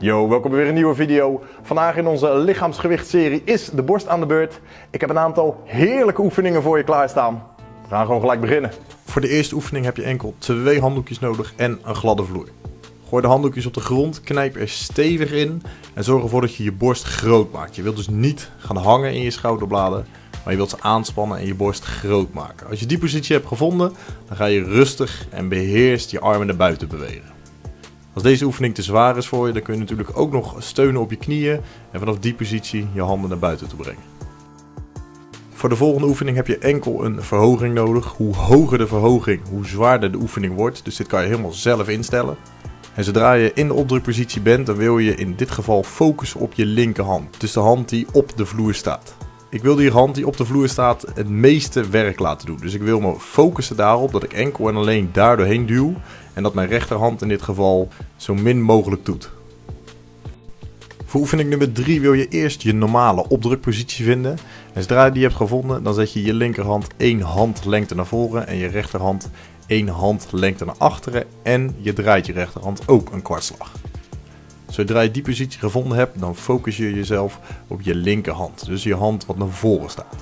Yo, welkom bij weer een nieuwe video. Vandaag in onze lichaamsgewichtserie is de borst aan de beurt. Ik heb een aantal heerlijke oefeningen voor je klaarstaan. We gaan gewoon gelijk beginnen. Voor de eerste oefening heb je enkel twee handdoekjes nodig en een gladde vloer. Gooi de handdoekjes op de grond, knijp er stevig in en zorg ervoor dat je je borst groot maakt. Je wilt dus niet gaan hangen in je schouderbladen, maar je wilt ze aanspannen en je borst groot maken. Als je die positie hebt gevonden, dan ga je rustig en beheerst je armen naar buiten bewegen. Als deze oefening te zwaar is voor je, dan kun je natuurlijk ook nog steunen op je knieën en vanaf die positie je handen naar buiten toe brengen. Voor de volgende oefening heb je enkel een verhoging nodig. Hoe hoger de verhoging, hoe zwaarder de oefening wordt. Dus dit kan je helemaal zelf instellen. En zodra je in de opdrukpositie bent, dan wil je in dit geval focussen op je linkerhand. Dus de hand die op de vloer staat. Ik wil die hand die op de vloer staat het meeste werk laten doen. Dus ik wil me focussen daarop dat ik enkel en alleen daar doorheen duw. En dat mijn rechterhand in dit geval zo min mogelijk doet. Voor oefening nummer 3 wil je eerst je normale opdrukpositie vinden. En zodra je die hebt gevonden, dan zet je je linkerhand één handlengte naar voren en je rechterhand één handlengte naar achteren. En je draait je rechterhand ook een kwartslag. Zodra je die positie gevonden hebt, dan focus je jezelf op je linkerhand. Dus je hand wat naar voren staat.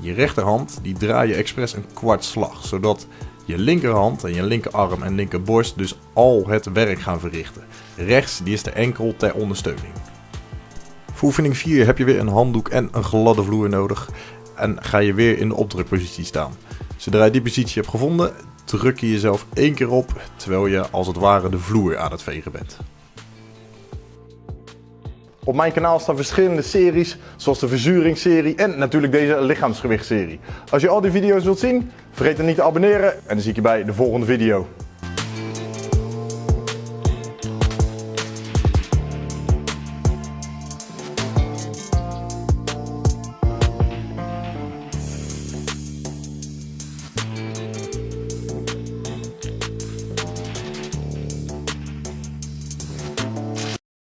Je rechterhand die draai je expres een kwartslag, zodat je linkerhand en je linkerarm en linkerborst dus al het werk gaan verrichten. Rechts die is de enkel ter ondersteuning. Voor oefening 4 heb je weer een handdoek en een gladde vloer nodig en ga je weer in de opdrukpositie staan. Zodra je die positie hebt gevonden, druk je jezelf één keer op terwijl je als het ware de vloer aan het vegen bent. Op mijn kanaal staan verschillende series, zoals de verzuringsserie en natuurlijk deze lichaamsgewichtserie. Als je al die video's wilt zien, vergeet dan niet te abonneren en dan zie ik je bij de volgende video.